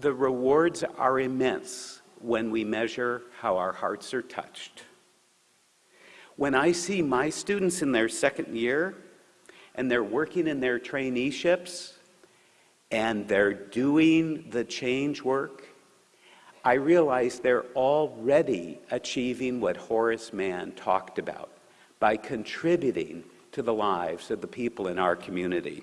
The rewards are immense when we measure how our hearts are touched. When I see my students in their second year and they're working in their traineeships and they're doing the change work, I realize they're already achieving what Horace Mann talked about by contributing to the lives of the people in our community.